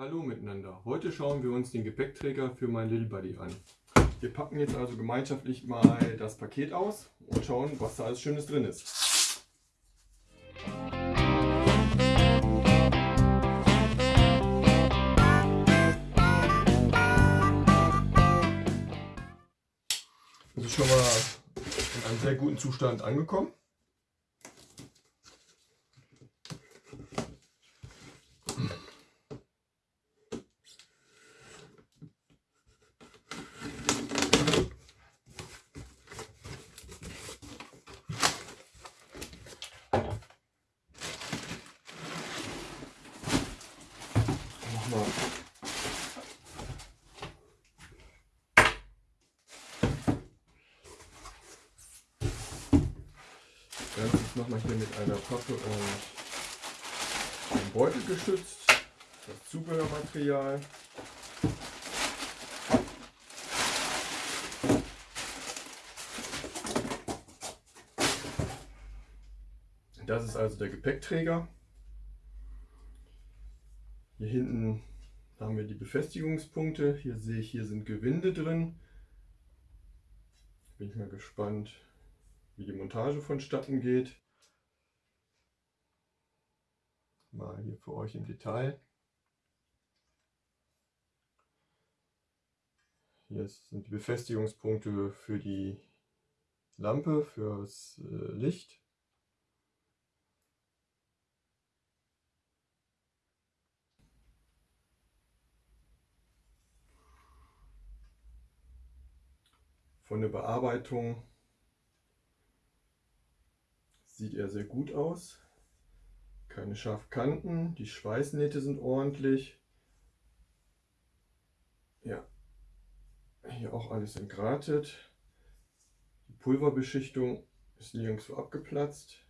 Hallo miteinander. Heute schauen wir uns den Gepäckträger für mein Little Buddy an. Wir packen jetzt also gemeinschaftlich mal das Paket aus und schauen, was da alles Schönes drin ist. Das ist schon mal in einem sehr guten Zustand angekommen. Nochmal. Ist nochmal hier mit einer Pappe und einem Beutel geschützt. Das Zubehörmaterial. Das ist also der Gepäckträger. Hier hinten haben wir die Befestigungspunkte. Hier sehe ich, hier sind Gewinde drin. Bin ich mal gespannt, wie die Montage vonstatten geht. Mal hier für euch im Detail. Hier sind die Befestigungspunkte für die Lampe, fürs äh, Licht. Von der Bearbeitung sieht er sehr gut aus. Keine scharfen Kanten, die Schweißnähte sind ordentlich. Ja, hier auch alles entgratet. Die Pulverbeschichtung ist nirgendwo abgeplatzt.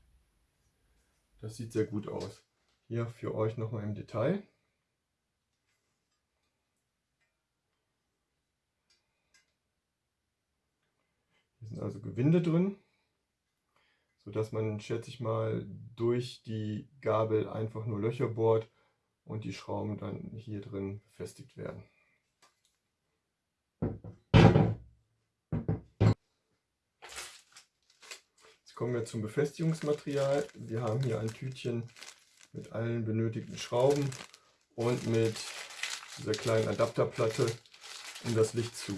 Das sieht sehr gut aus. Hier für euch nochmal im Detail. Hier sind also Gewinde drin, sodass man, schätze ich mal, durch die Gabel einfach nur Löcher bohrt und die Schrauben dann hier drin befestigt werden. Jetzt kommen wir zum Befestigungsmaterial. Wir haben hier ein Tütchen mit allen benötigten Schrauben und mit dieser kleinen Adapterplatte, um das Licht zu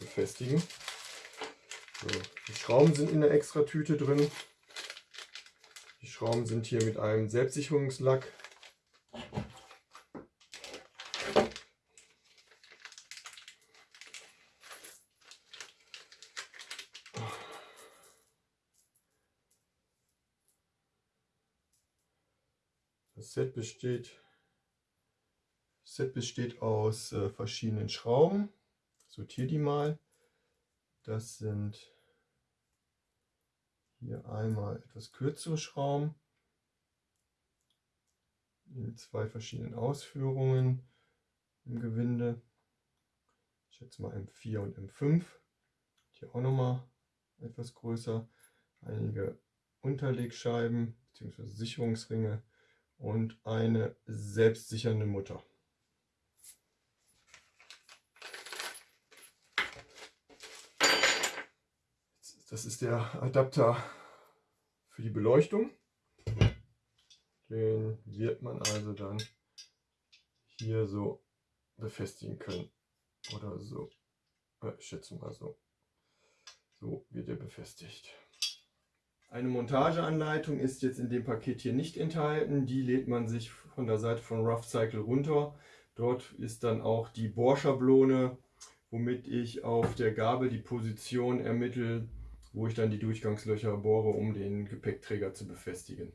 befestigen. So, die Schrauben sind in der extra Tüte drin. Die Schrauben sind hier mit einem Selbstsicherungslack. Das Set besteht, Set besteht aus äh, verschiedenen Schrauben. Sortiere die mal. Das sind hier einmal etwas kürzere Schrauben in zwei verschiedenen Ausführungen im Gewinde. Ich schätze mal M4 und M5. Hier auch nochmal etwas größer. Einige Unterlegscheiben bzw. Sicherungsringe und eine selbstsichernde Mutter. Das ist der Adapter für die Beleuchtung. Den wird man also dann hier so befestigen können. Oder so. Ich schätze mal so. So wird er befestigt. Eine Montageanleitung ist jetzt in dem Paket hier nicht enthalten. Die lädt man sich von der Seite von Rough Cycle runter. Dort ist dann auch die Bohrschablone, womit ich auf der Gabel die Position ermittle, wo ich dann die Durchgangslöcher bohre, um den Gepäckträger zu befestigen.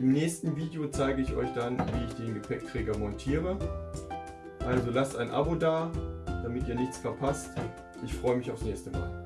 Im nächsten Video zeige ich euch dann, wie ich den Gepäckträger montiere. Also lasst ein Abo da, damit ihr nichts verpasst. Ich freue mich aufs nächste Mal.